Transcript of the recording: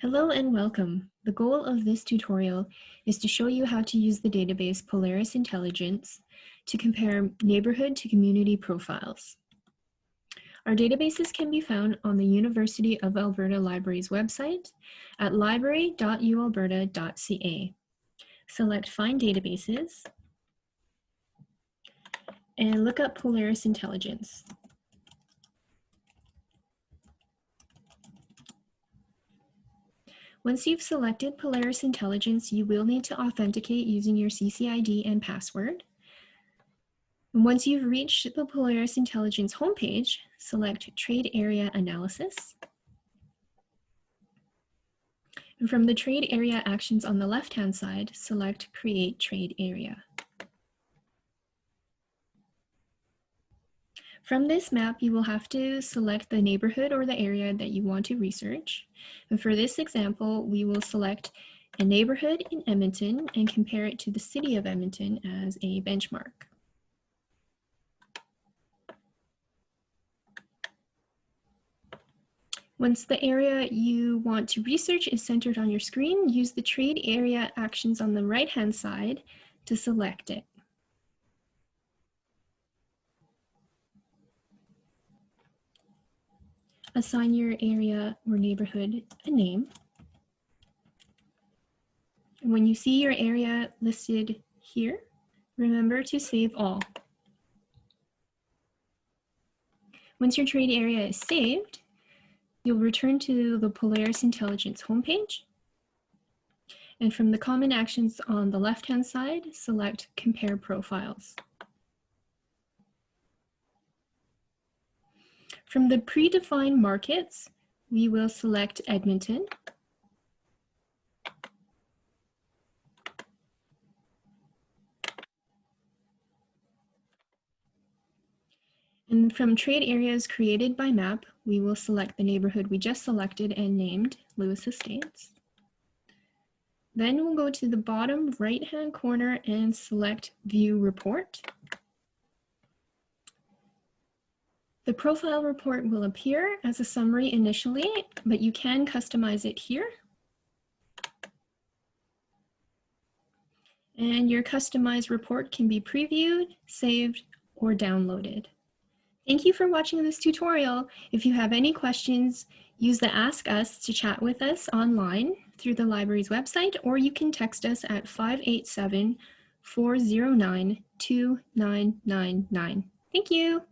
Hello and welcome. The goal of this tutorial is to show you how to use the database Polaris Intelligence to compare neighborhood to community profiles. Our databases can be found on the University of Alberta Libraries website at library.ualberta.ca. Select Find Databases and look up Polaris Intelligence. Once you've selected Polaris Intelligence, you will need to authenticate using your CCID and password. And once you've reached the Polaris Intelligence homepage, select Trade Area Analysis. And from the trade area actions on the left-hand side, select Create Trade Area. From this map, you will have to select the neighborhood or the area that you want to research. And for this example, we will select a neighborhood in Edmonton and compare it to the city of Edmonton as a benchmark. Once the area you want to research is centered on your screen, use the trade area actions on the right-hand side to select it. Assign your area or neighborhood a name. And when you see your area listed here, remember to save all. Once your trade area is saved, you'll return to the Polaris Intelligence homepage. And from the common actions on the left-hand side, select Compare Profiles. From the predefined markets, we will select Edmonton. And from trade areas created by map, we will select the neighborhood we just selected and named Lewis Estates. Then we'll go to the bottom right-hand corner and select View Report. The profile report will appear as a summary initially, but you can customize it here. And your customized report can be previewed, saved, or downloaded. Thank you for watching this tutorial. If you have any questions, use the Ask Us to chat with us online through the library's website, or you can text us at 587 409 2999. Thank you.